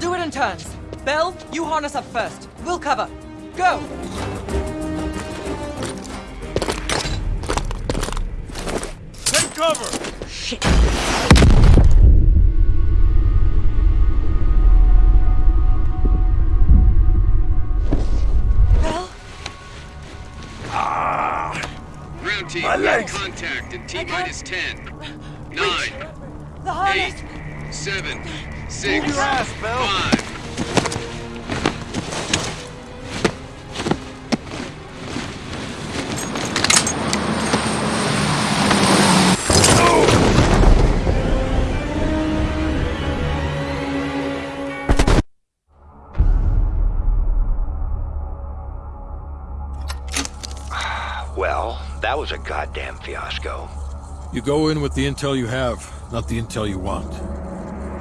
We'll do it in turns. Bell, you harness up first. We'll cover. Go! Take cover! Shit. Bell? Ground ah. team, My legs. contact in T I can't- minus 10, 9, The harness! 8, 7, 6, Move your ass, Bell. 5. Well, that was a goddamn fiasco. You go in with the intel you have, not the intel you want.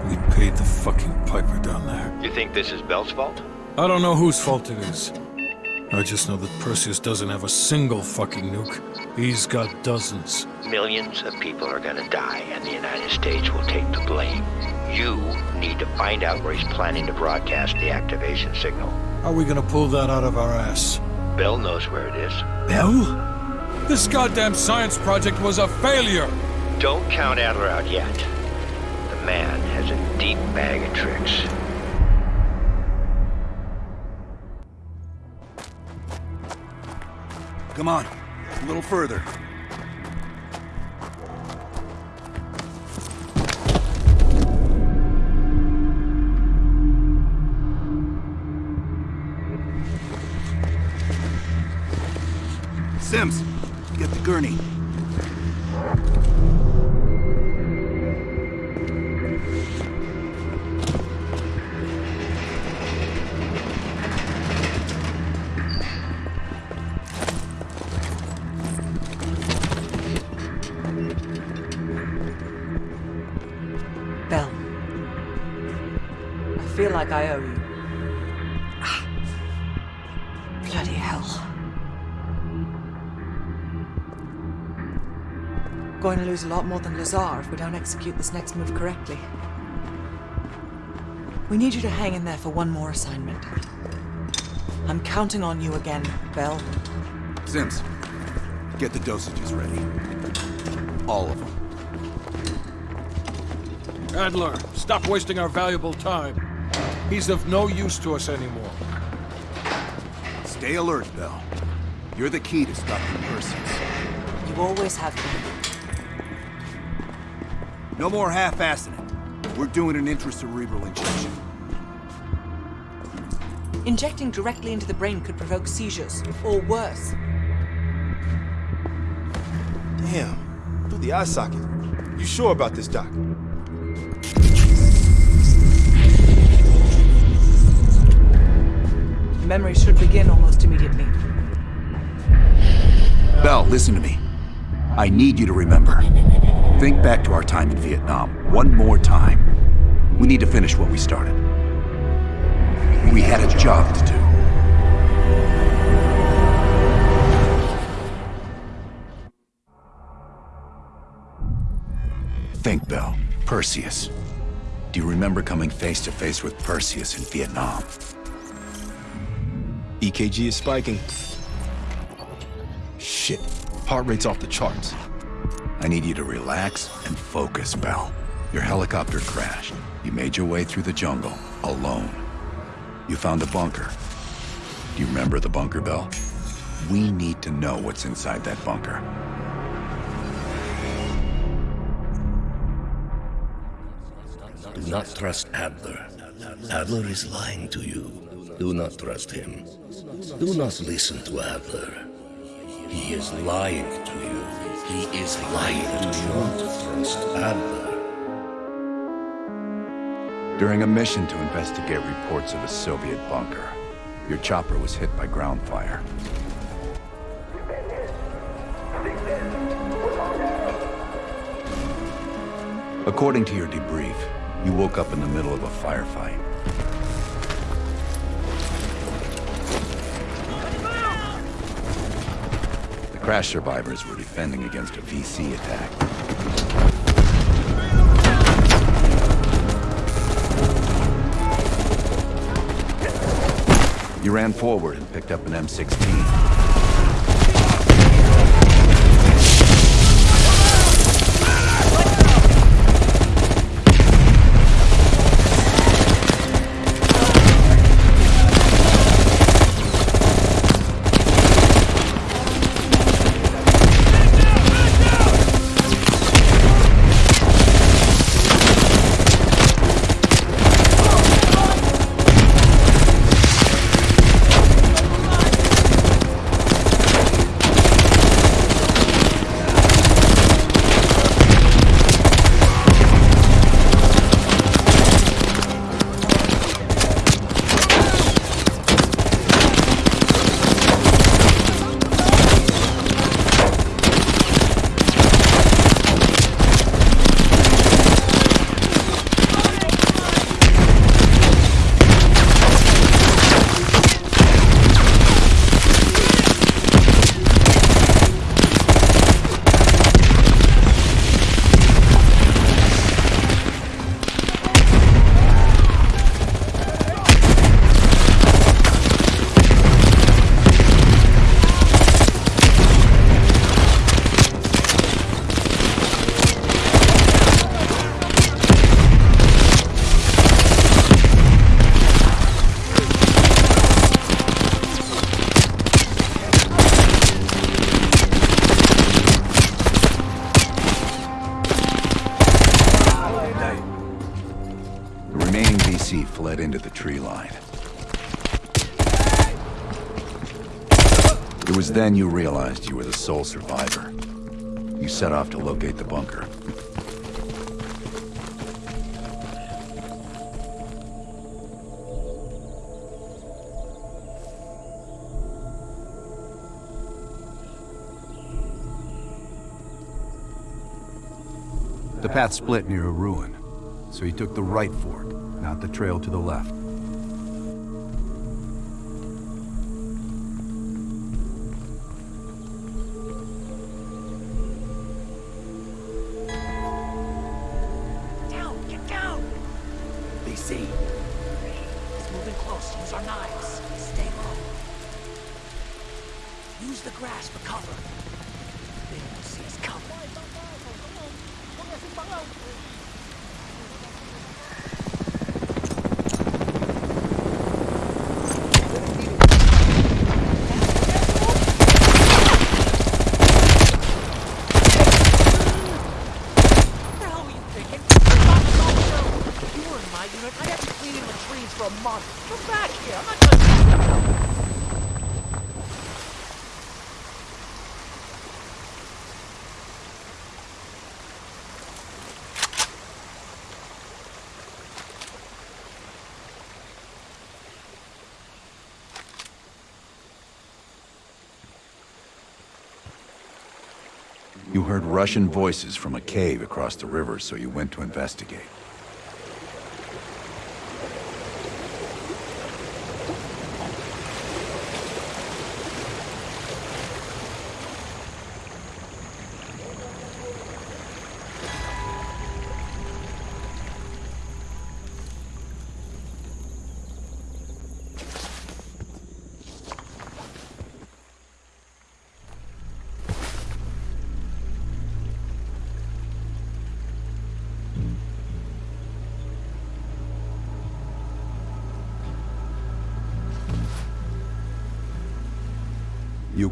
We paid the fucking piper down there. You think this is Bell's fault? I don't know whose fault it is. I just know that Perseus doesn't have a single fucking nuke. He's got dozens. Millions of people are gonna die, and the United States will take the blame. You need to find out where he's planning to broadcast the activation signal. How are we gonna pull that out of our ass? Bell knows where it is. Bell? This goddamn science project was a failure! Don't count Adler out yet. Man has a deep bag of tricks. Come on, a little further. More than Lazar if we don't execute this next move correctly. We need you to hang in there for one more assignment. I'm counting on you again, Bell. Sims, get the dosages ready. All of them. Adler, stop wasting our valuable time. He's of no use to us anymore. Stay alert, Bell. You're the key to stopping Perseus. You always have been. No more half-assing it. We're doing an intracerebral injection. Injecting directly into the brain could provoke seizures, or worse. Damn. Through the eye socket. You sure about this, Doc? Memory should begin almost immediately. Bell, listen to me. I need you to remember. Think back to our time in Vietnam, one more time. We need to finish what we started. We had a job to do. Think, Bell. Perseus. Do you remember coming face to face with Perseus in Vietnam? EKG is spiking. Shit. Heart rate's off the charts. I need you to relax and focus, Bell. Your helicopter crashed. You made your way through the jungle, alone. You found a bunker. Do you remember the bunker, Bell? We need to know what's inside that bunker. Do not trust Adler. Adler is lying to you. Do not trust him. Do not listen to Adler. He is lying to you. He is lying. During a mission to investigate reports of a Soviet bunker, your chopper was hit by ground fire. According to your debrief, you woke up in the middle of a firefight. Crash survivors were defending against a VC attack. You ran forward and picked up an M16. The tree line. It was then you realized you were the sole survivor. You set off to locate the bunker. The path split near a ruin, so he took the right fork, not the trail to the left. You heard Russian voices from a cave across the river, so you went to investigate.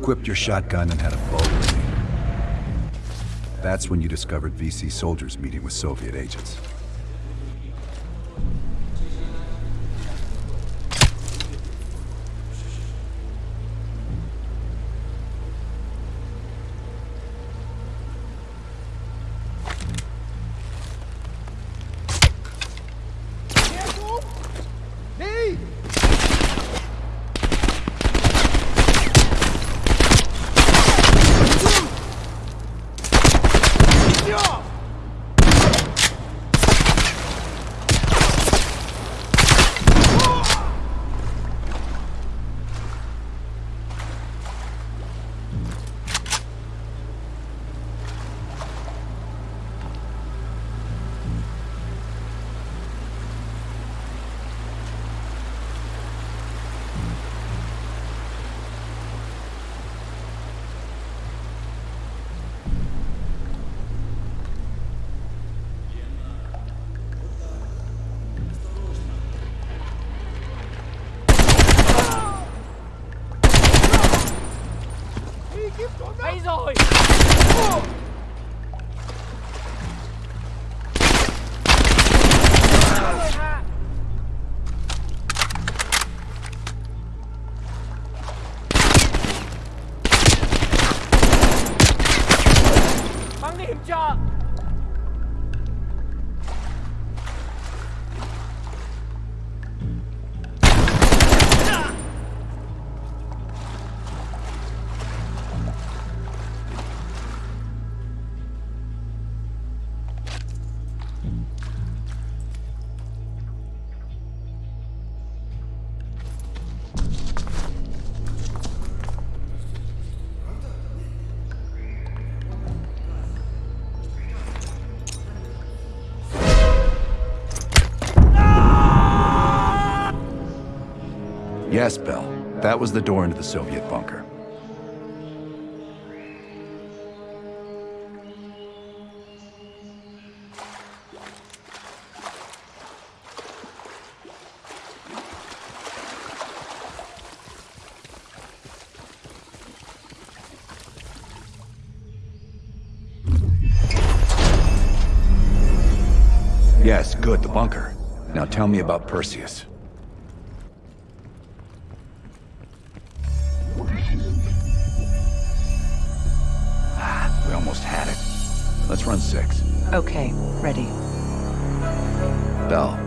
Equipped your shotgun and had a bow ready. That's when you discovered VC soldiers meeting with Soviet agents. Yes, Bell. That was the door into the Soviet bunker. Yes, good, the bunker. Now tell me about Perseus. Okay, ready. Bell,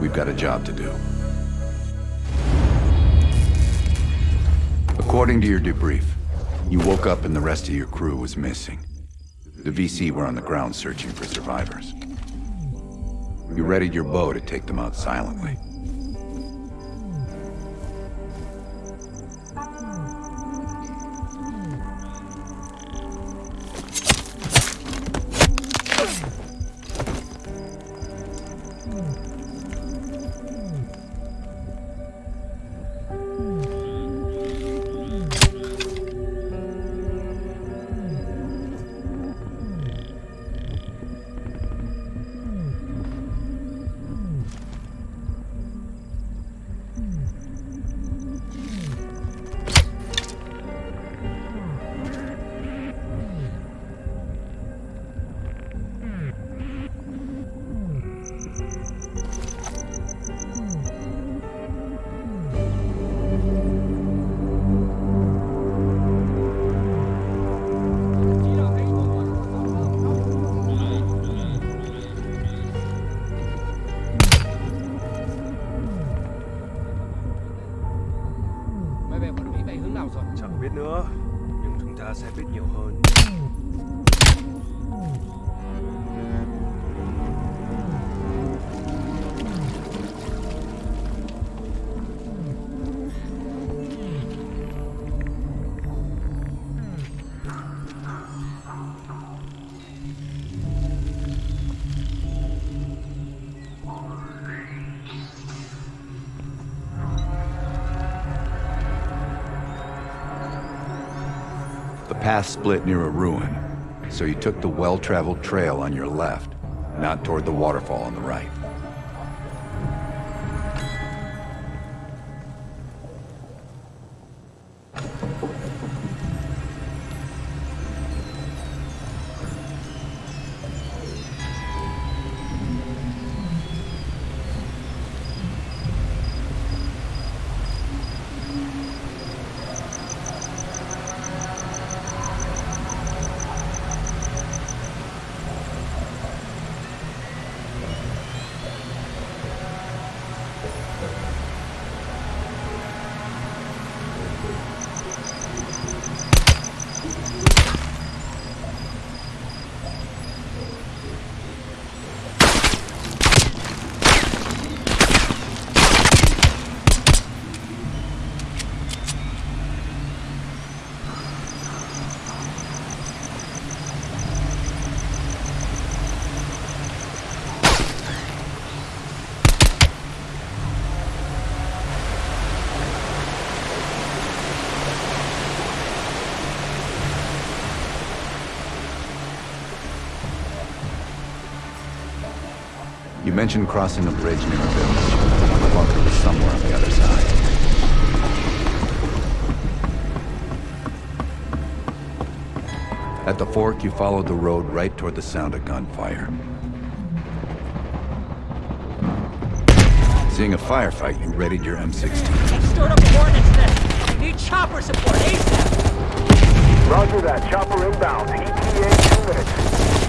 we've got a job to do. According to your debrief, you woke up and the rest of your crew was missing. The VC were on the ground searching for survivors. You readied your bow to take them out silently. Máy bay bọn Mỹ bay hướng nào rồi? Chẳng biết nữa, nhưng chúng ta sẽ biết nhiều hơn. Path split near a ruin, so you took the well-traveled trail on your left, not toward the waterfall on the right. You mentioned crossing a bridge near a village. The bunker was somewhere on the other side. At the fork, you followed the road right toward the sound of gunfire. Seeing a firefight, you readied your M16. Stirred up a hornet's nest! We need chopper support ASAP! Roger that. Chopper inbound. ETA two minutes.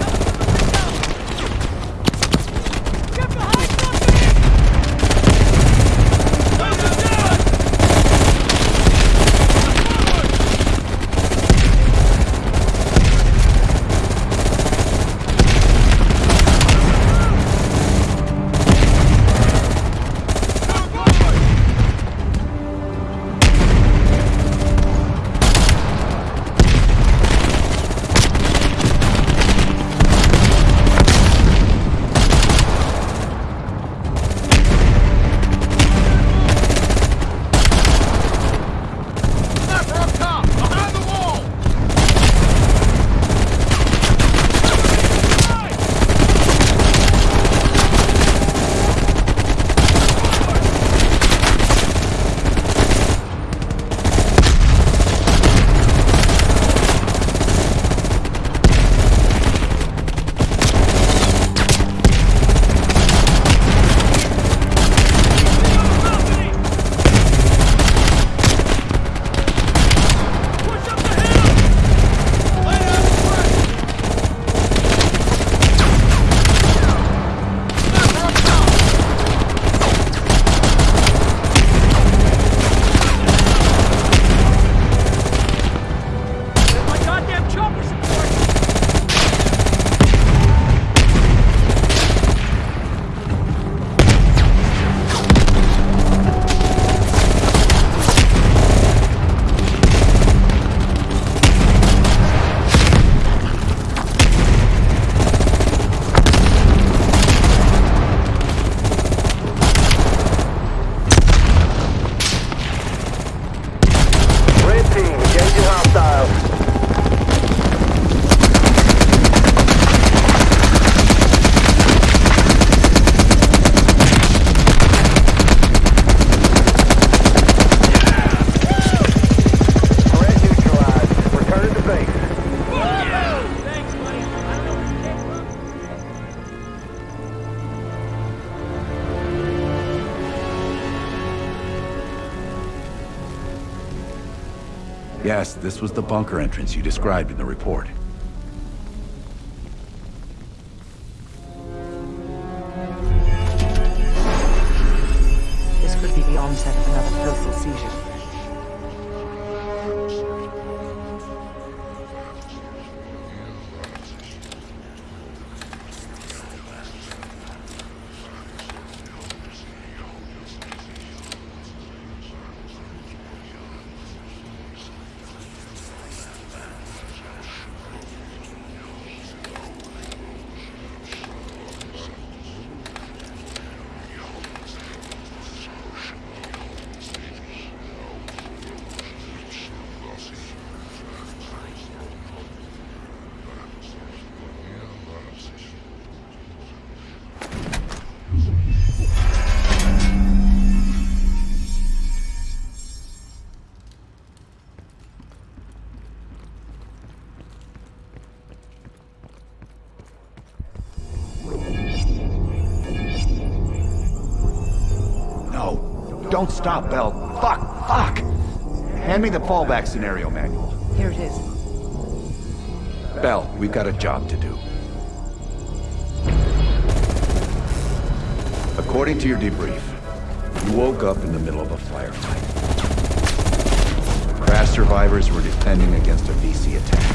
This was the bunker entrance you described in the report. Don't stop, Bell. Fuck, fuck! Hand me the fallback scenario manual. Here it is. Bell, we've got a job to do. According to your debrief, you woke up in the middle of a firefight. Crash survivors were defending against a VC attack.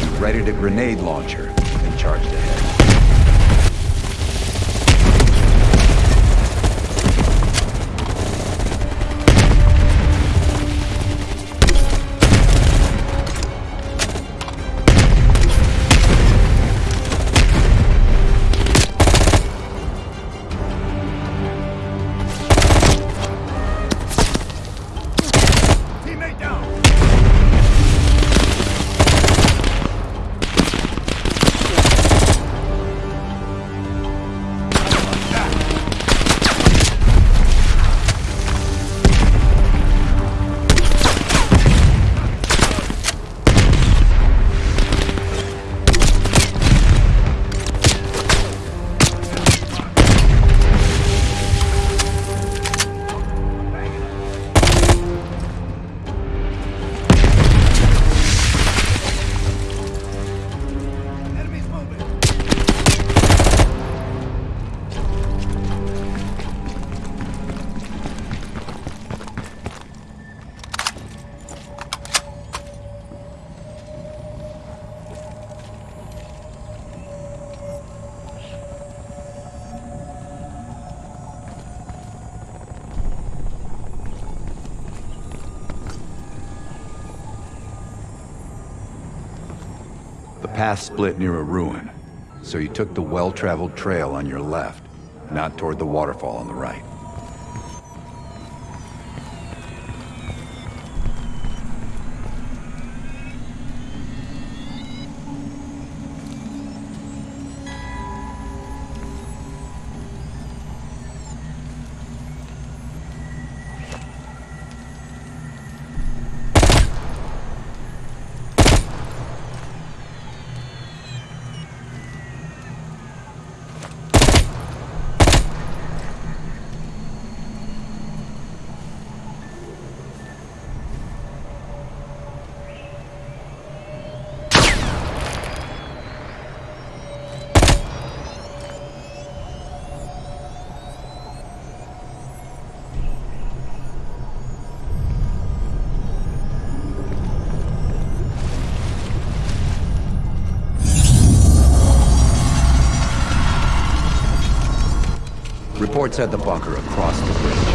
You readied a grenade launcher and charged ahead. Path split near a ruin, so you took the well-traveled trail on your left, not toward the waterfall on the right. Had the bunker across the bridge.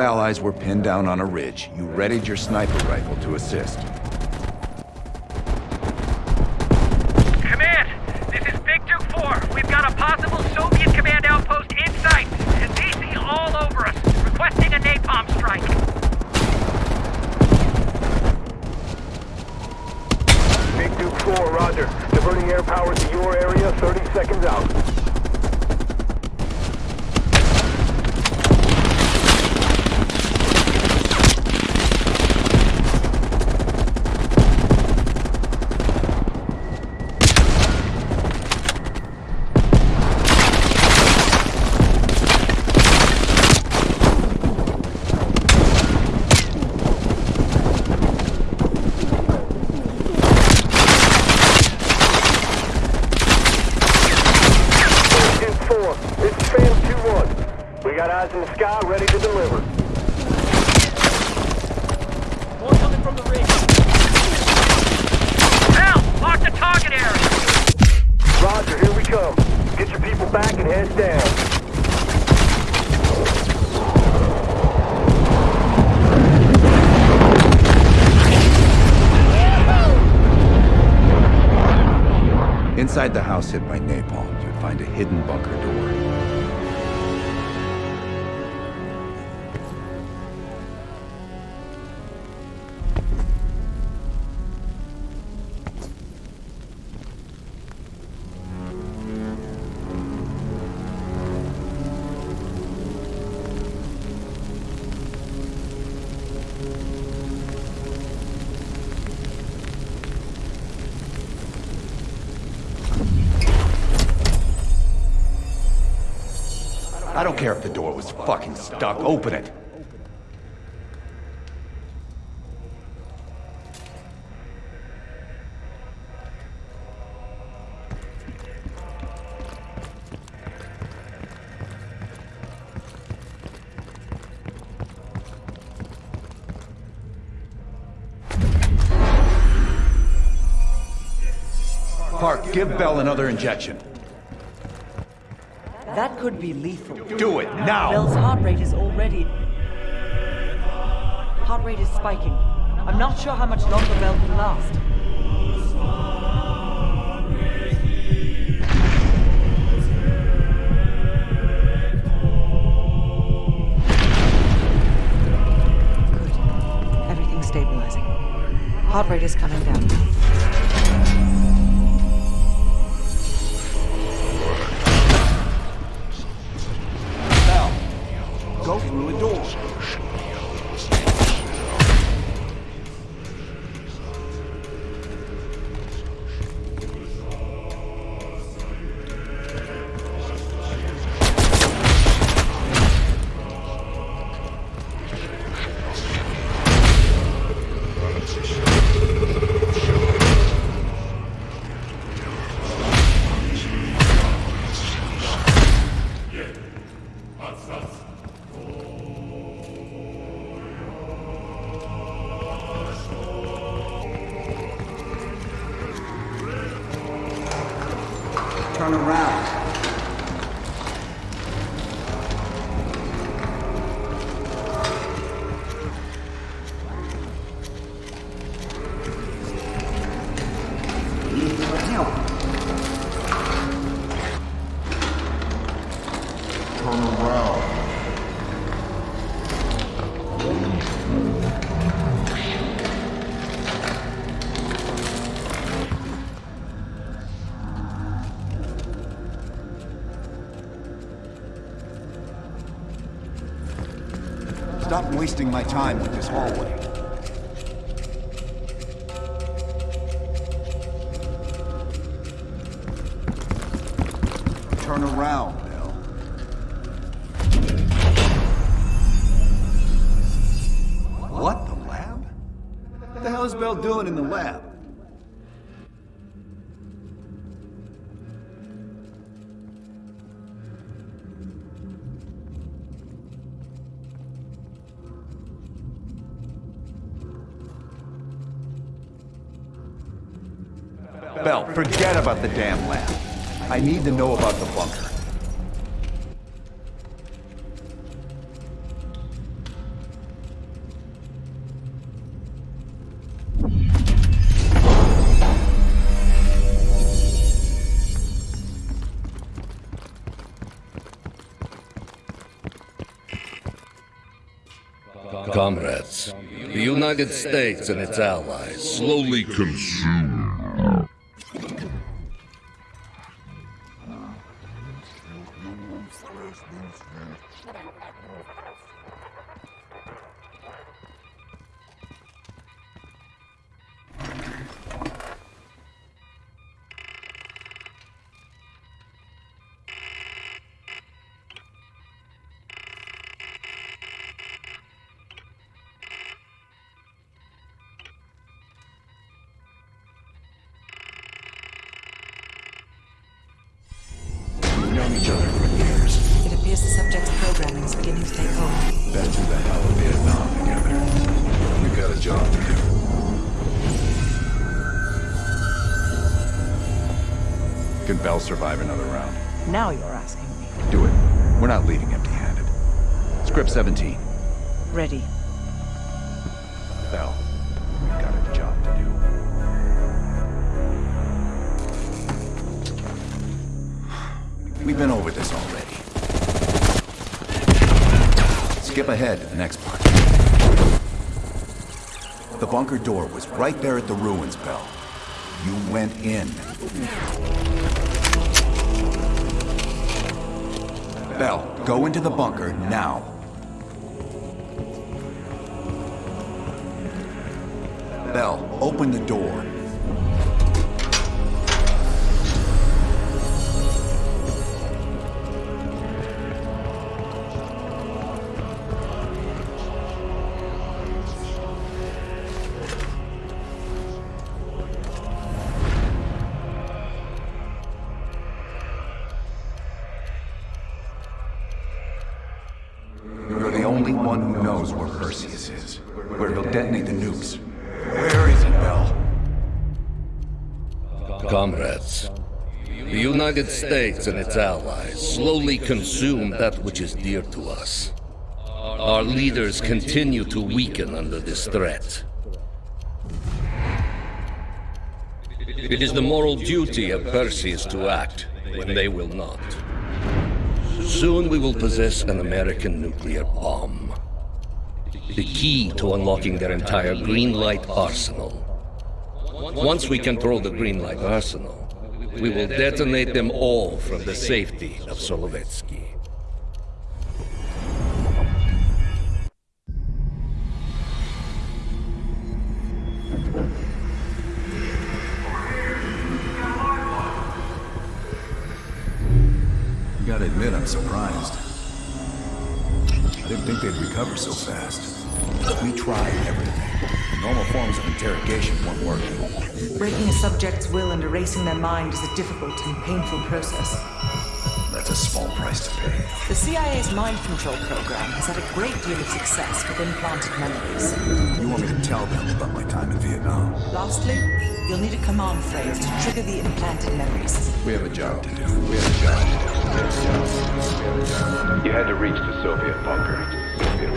Allies were pinned down on a ridge. You readied your sniper rifle to assist. Command, this is Big Duke 4. We've got a possible Soviet command outpost in sight, and VC all over us, requesting a napalm strike. Big Duke 4, roger. Diverting air power to your area, 30 seconds out. Duke 4, this is Phantom 2-1. We got eyes in the sky, ready to deliver. More coming from the ridge. Al, mark the target area. Roger, here we come. Get your people back and head down. Inside the stuck. Open it. Park, give Bell another injection. That could be lethal. Do it now! Bell's heart rate is already... Heart rate is spiking. I'm not sure how much longer Bell can last. Good. Everything's stabilizing. Heart rate is coming down. Stop wasting my time with this hallway. Turn around, Bill. What? The lab? What the hell is Bell doing in to know about the bunker. Comrades, the United States and its allies slowly consume. Bell survive another round? Now you're asking me. Do it. We're not leaving empty-handed. Script 17. Ready. Bell, we've got a job to do. We've been over this already. Skip ahead to the next part. The bunker door was right there at the ruins, Bell. You went in. Bell, go into the bunker now. Bell, open the door. United States and its allies slowly consume that which is dear to us. Our leaders continue to weaken under this threat. It is the moral duty of Perseus to act when they will not. Soon we will possess an American nuclear bomb. The key to unlocking their entire green light arsenal. Once we control the green light arsenal, we will detonate them all from the safety of Solovetsky. Mind is a difficult and painful process. That's a small price to pay. The CIA's mind control program has had a great deal of success with implanted memories. You want me to tell them about my time in Vietnam? Lastly, you'll need a command phrase to trigger the implanted memories. We have a job to do. We have a job to do. We have a job. You had to reach the Soviet bunker.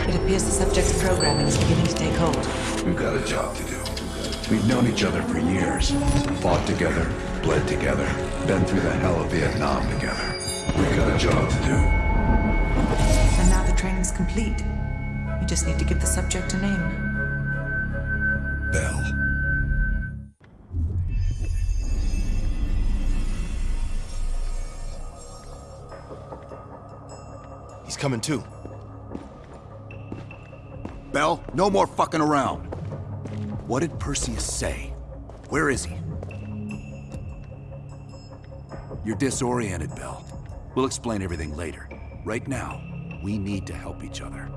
It appears the subject's programming is beginning to take hold. We've got a job to do. We've known each other for years. Fought together, bled together, been through the hell of Vietnam together. We've got a job to do. And now the training's complete. We just need to give the subject a name. Bell. He's coming too. Bell, no more fucking around. What did Perseus say? Where is he? You're disoriented, Bell. We'll explain everything later. Right now, we need to help each other.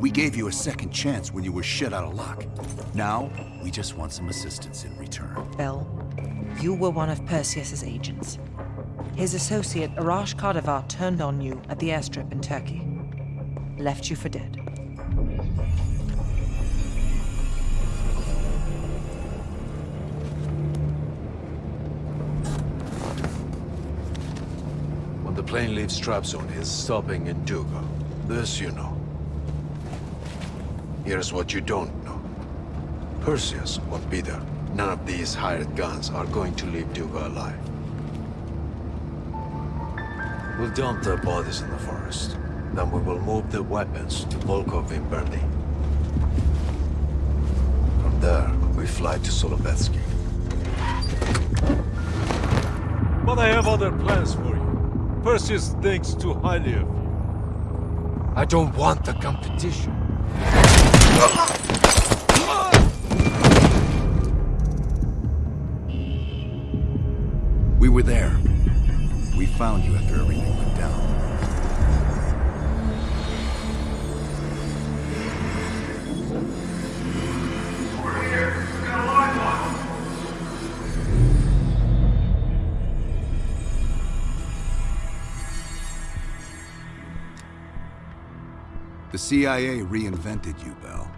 We gave you a second chance when you were shit out of luck. Now, we just want some assistance in return. Bell, you were one of Perseus's agents. His associate, Arash Kadivar, turned on you at the airstrip in Turkey. Left you for dead. Plane leaves Trabzon, it's stopping in Duga. This you know. Here's what you don't know. Perseus won't be there. None of these hired guns are going to leave Duga alive. We'll dump their bodies in the forest. Then we will move the weapons to Volkov in Berlin. From there, we fly to Solovetsky. But I have other plans for you. Perseus thinks too highly of you. I don't want the competition. We were there. We found you after everything went down. The CIA reinvented you, Bell.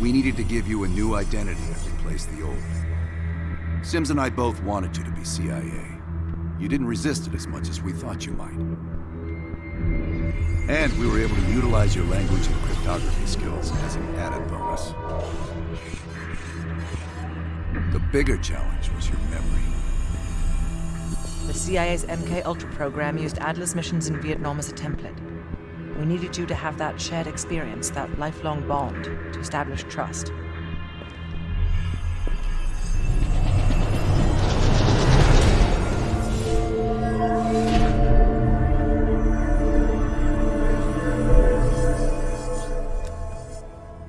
We needed to give you a new identity to replace the old. Sims and I both wanted you to be CIA. You didn't resist it as much as we thought you might. And we were able to utilize your language and cryptography skills as an added bonus. The bigger challenge was your memory. The CIA's MK Ultra program used Adler's missions in Vietnam as a template. We needed you to have that shared experience, that lifelong bond, to establish trust.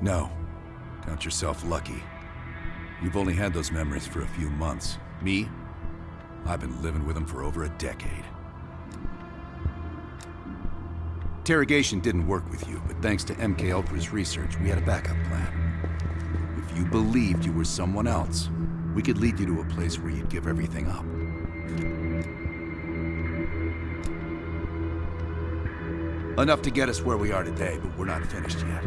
No. Count yourself lucky. You've only had those memories for a few months. Me? I've been living with him for over a decade. Interrogation didn't work with you, but thanks to MK Ultra's research, we had a backup plan. If you believed you were someone else, we could lead you to a place where you'd give everything up. Enough to get us where we are today, but we're not finished yet.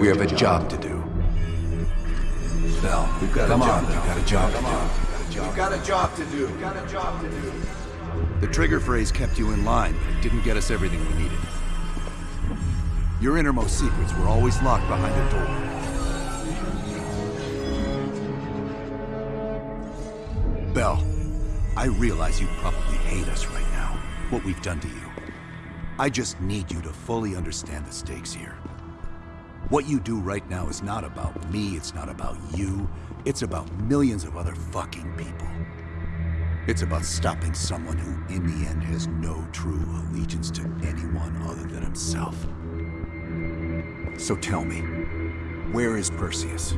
We have a job to do. Bell, we've got Come a job. On, we've got a job Come to on. do. We've got a job to do. We've got a job to do. The trigger phrase kept you in line, but it didn't get us everything we needed. Your innermost secrets were always locked behind a door. Bell, I realize you probably hate us right now, what we've done to you. I just need you to fully understand the stakes here. What you do right now is not about me, it's not about you. It's about millions of other fucking people. It's about stopping someone who, in the end, has no true allegiance to anyone other than himself. So tell me, where is Perseus?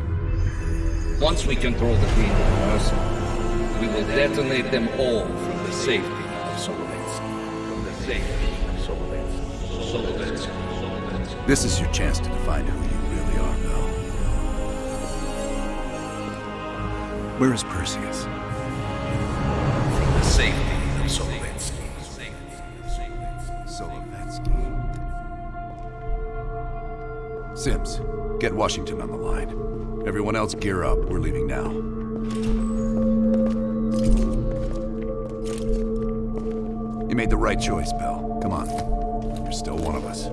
Once we control the green light arsenal, we will detonate them all from the safety of Solovetsky. From the safety This is your chance to define who you really are, Bell. Where is Perseus? From the safety of Solovetsky. Solovetsky. Sims, get Washington on the line. Everyone else gear up. We're leaving now. You made the right choice, Bell. Come on. You're still one of us.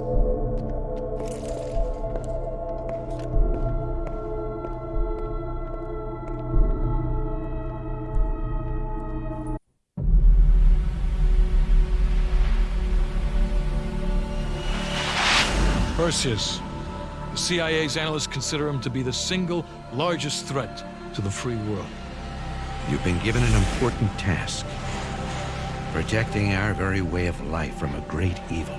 Perseus. The CIA's analysts consider him to be the single largest threat to the free world. You've been given an important task. Protecting our very way of life from a great evil.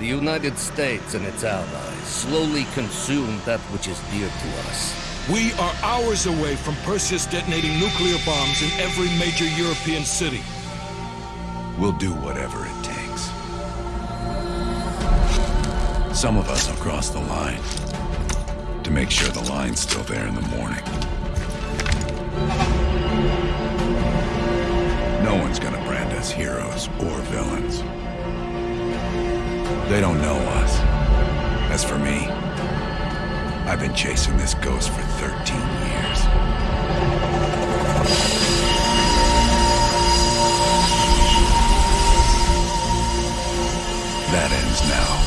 The United States and its allies slowly consume that which is dear to us. We are hours away from Perseus detonating nuclear bombs in every major European city. We'll do whatever it Some of us will cross the line to make sure the line's still there in the morning. No one's gonna brand us heroes or villains. They don't know us. As for me, I've been chasing this ghost for 13 years. That ends now.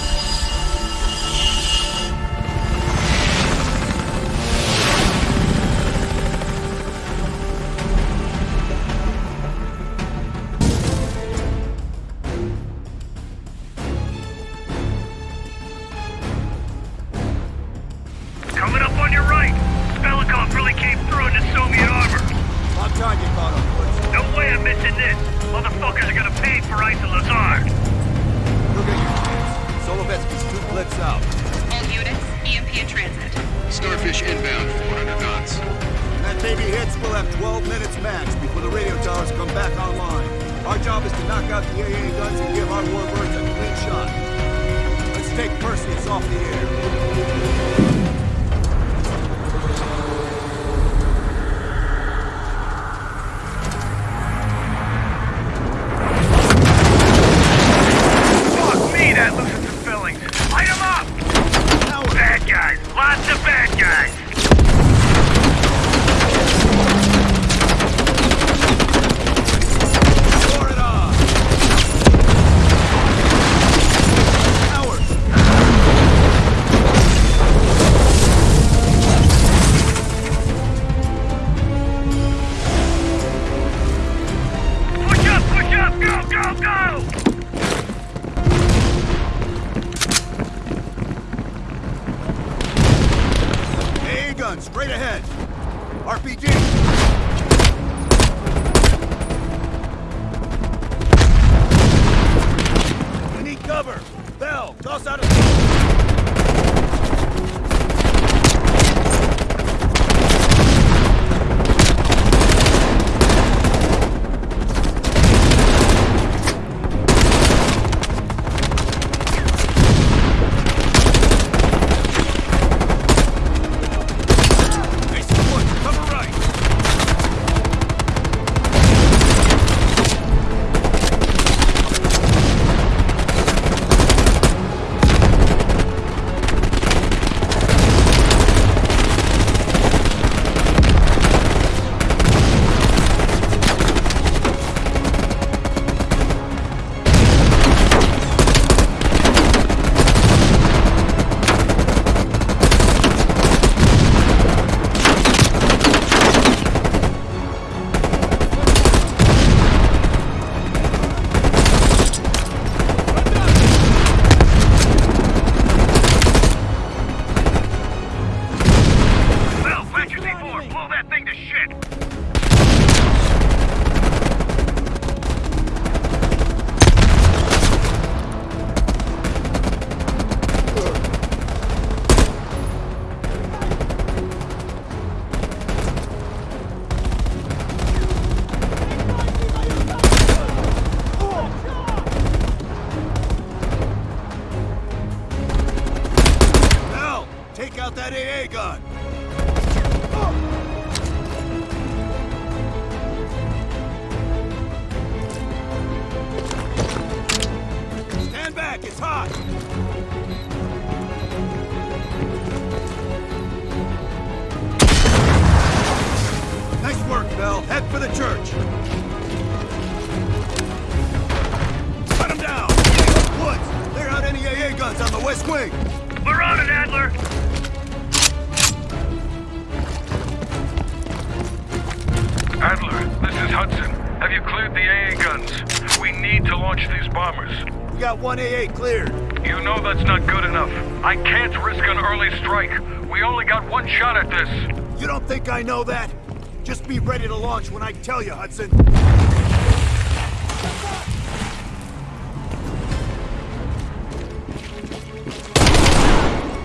when I tell you, Hudson.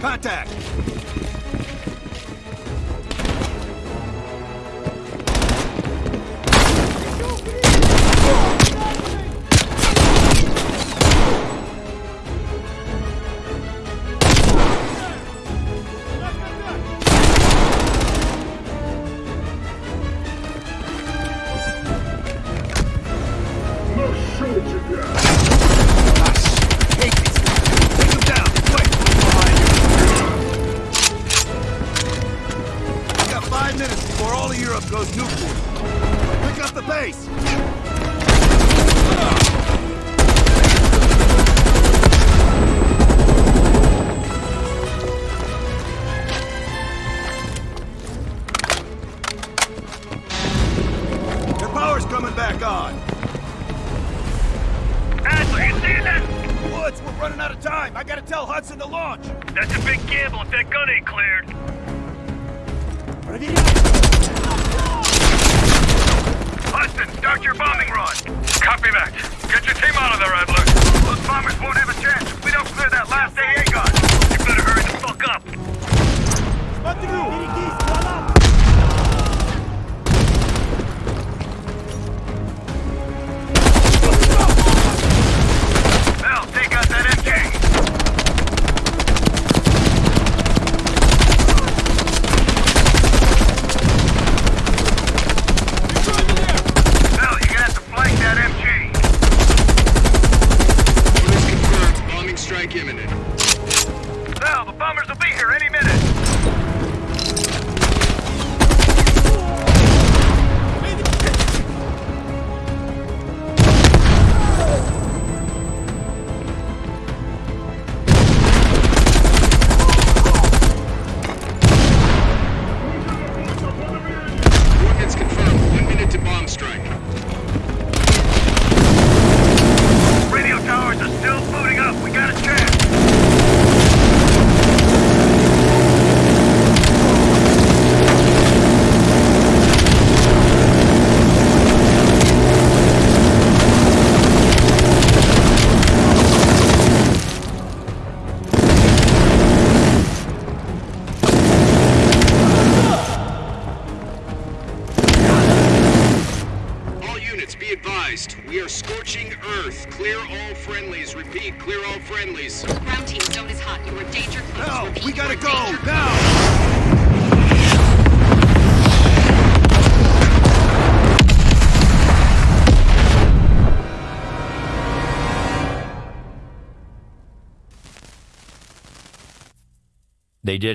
Contact! attack imminent.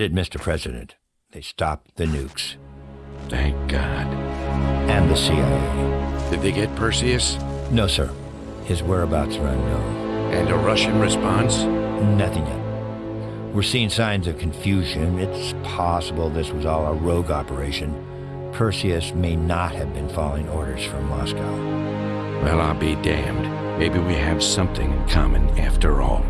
it, Mr. President. They stopped the nukes. Thank God. And the CIA. Did they get Perseus? No, sir. His whereabouts are unknown. And a Russian response? Nothing yet. We're seeing signs of confusion. It's possible this was all a rogue operation. Perseus may not have been following orders from Moscow. Well, I'll be damned. Maybe we have something in common after all.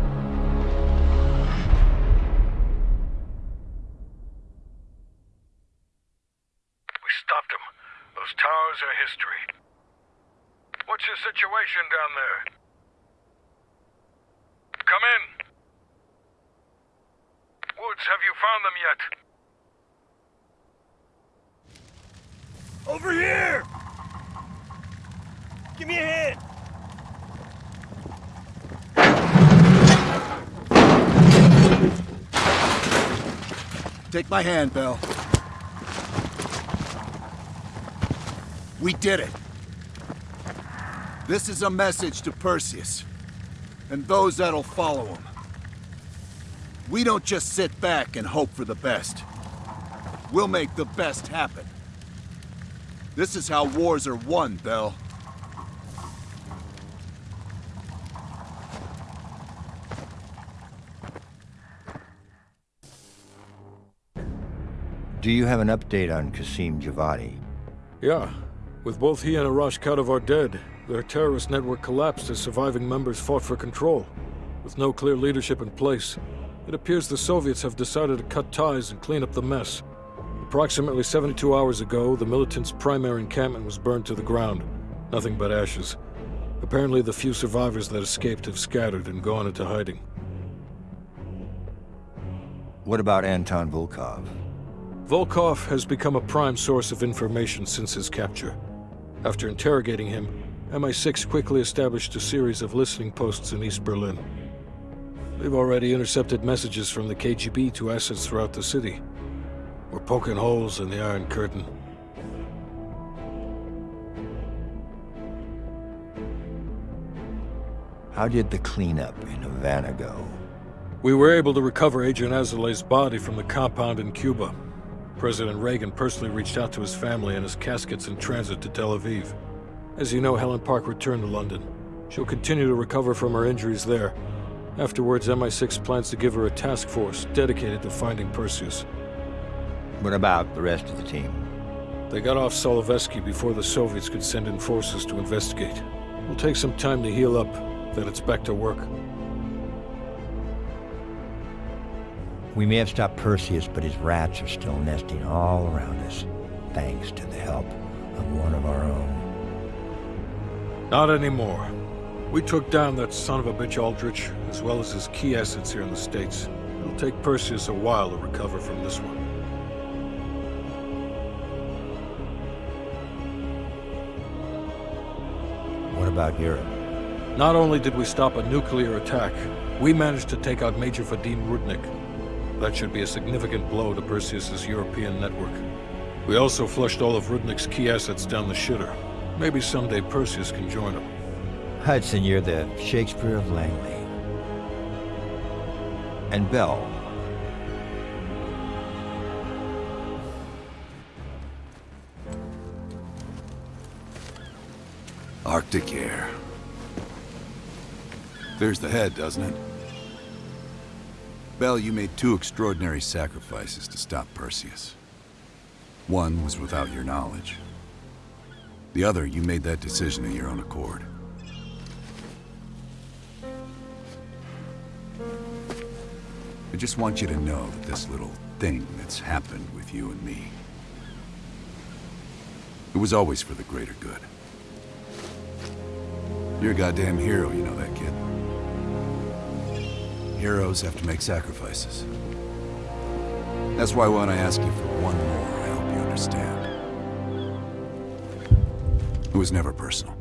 down there. Come in. Woods, have you found them yet? Over here! Give me a hand! Take my hand, Bell. We did it. This is a message to Perseus, and those that'll follow him. We don't just sit back and hope for the best. We'll make the best happen. This is how wars are won, Bell. Do you have an update on Qasim Javadi? Yeah. With both he and Arash Kadivar dead, their terrorist network collapsed as surviving members fought for control. With no clear leadership in place, it appears the Soviets have decided to cut ties and clean up the mess. Approximately 72 hours ago, the militants' primary encampment was burned to the ground. Nothing but ashes. Apparently the few survivors that escaped have scattered and gone into hiding. What about Anton Volkov? Volkov has become a prime source of information since his capture. After interrogating him, MI6 quickly established a series of listening posts in East Berlin. They've already intercepted messages from the KGB to assets throughout the city. We're poking holes in the Iron Curtain. How did the cleanup in Havana go? We were able to recover Agent Azoulay's body from the compound in Cuba. President Reagan personally reached out to his family and his casket's in transit to Tel Aviv. As you know, Helen Park returned to London. She'll continue to recover from her injuries there. Afterwards, MI6 plans to give her a task force dedicated to finding Perseus. What about the rest of the team? They got off Solovetsky before the Soviets could send in forces to investigate. It'll take some time to heal up, then it's back to work. We may have stopped Perseus, but his rats are still nesting all around us, thanks to the help of one of our own. Not anymore. We took down that son of a bitch Aldrich, as well as his key assets here in the States. It'll take Perseus a while to recover from this one. What about Europe? Not only did we stop a nuclear attack, we managed to take out Major Vadim Rudnik. That should be a significant blow to Perseus's European network. We also flushed all of Rudnik's key assets down the shitter. Maybe someday Perseus can join him. Hudson, you're the Shakespeare of Langley. And Bell. Arctic air. There's the head, doesn't it? Bell, you made two extraordinary sacrifices to stop Perseus. One was without your knowledge. The other, you made that decision of your own accord. I just want you to know that this little thing that's happened with you and me, it was always for the greater good. You're a goddamn hero, you know that, kid. Heroes have to make sacrifices. That's why when I ask you for one more, I hope you understand. It was never personal.